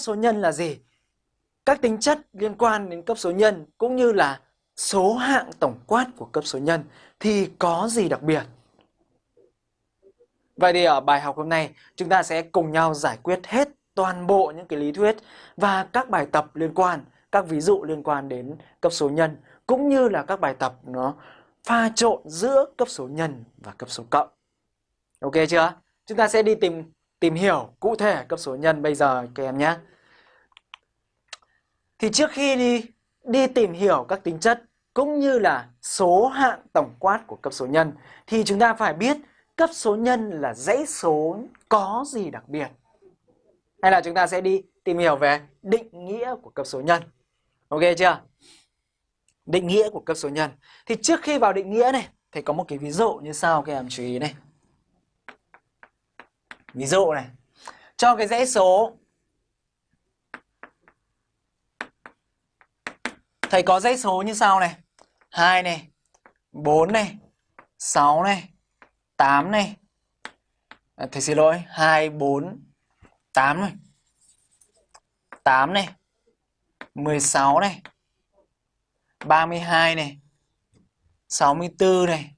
cấp số nhân là gì? Các tính chất liên quan đến cấp số nhân cũng như là số hạng tổng quát của cấp số nhân thì có gì đặc biệt? Vậy thì ở bài học hôm nay chúng ta sẽ cùng nhau giải quyết hết toàn bộ những cái lý thuyết và các bài tập liên quan, các ví dụ liên quan đến cấp số nhân cũng như là các bài tập nó pha trộn giữa cấp số nhân và cấp số cộng. Ok chưa? Chúng ta sẽ đi tìm tìm hiểu cụ thể cấp số nhân bây giờ các em nhé. Thì trước khi đi đi tìm hiểu các tính chất cũng như là số hạng tổng quát của cấp số nhân, thì chúng ta phải biết cấp số nhân là dãy số có gì đặc biệt. Hay là chúng ta sẽ đi tìm hiểu về định nghĩa của cấp số nhân. Ok chưa? Định nghĩa của cấp số nhân. Thì trước khi vào định nghĩa này, thì có một cái ví dụ như sau các em chú ý này. Ví dụ này. Cho cái dãy số. Thầy có dãy số như sau này. 2 này 4 này 6 này 8 này. À, Thầy xin lỗi. 2, 4, 8 này. 8 này. 16 này. 32 này. 64 này.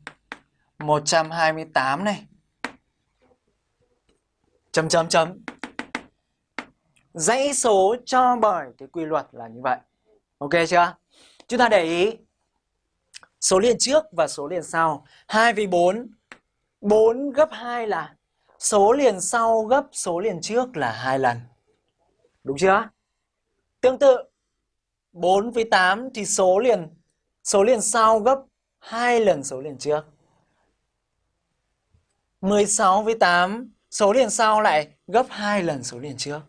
128 này chấm chấm chấm. Dãy số cho bởi cái quy luật là như vậy. Ok chưa? Chúng ta để ý. Số liền trước và số liền sau. 2 vì 4 4 gấp 2 là số liền sau gấp số liền trước là hai lần. Đúng chưa? Tương tự 4 với 8 thì số liền số liền sau gấp hai lần số liền trước. 16 với 8 số liền sau lại gấp 2 lần số liền trước.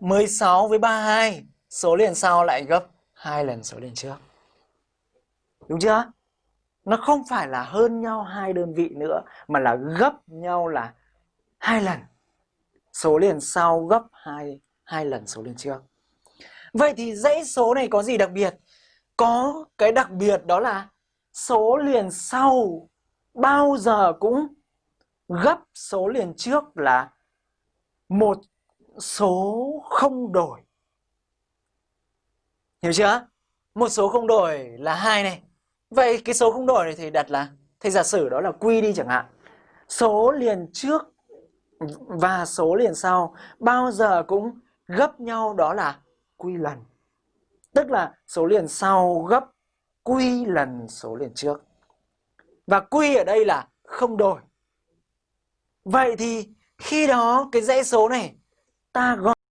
16 với 32, số liền sau lại gấp 2 lần số liền trước. Đúng chưa? Nó không phải là hơn nhau hai đơn vị nữa mà là gấp nhau là hai lần. Số liền sau gấp 2 hai lần số liền trước. Vậy thì dãy số này có gì đặc biệt? Có cái đặc biệt đó là số liền sau bao giờ cũng gấp số liền trước là một số không đổi. Hiểu chưa? Một số không đổi là hai này. Vậy cái số không đổi này thì đặt là thầy giả sử đó là quy đi chẳng hạn. Số liền trước và số liền sau bao giờ cũng gấp nhau đó là quy lần. Tức là số liền sau gấp quy lần số liền trước. Và quy ở đây là không đổi. Vậy thì khi đó cái dãy số này ta gọi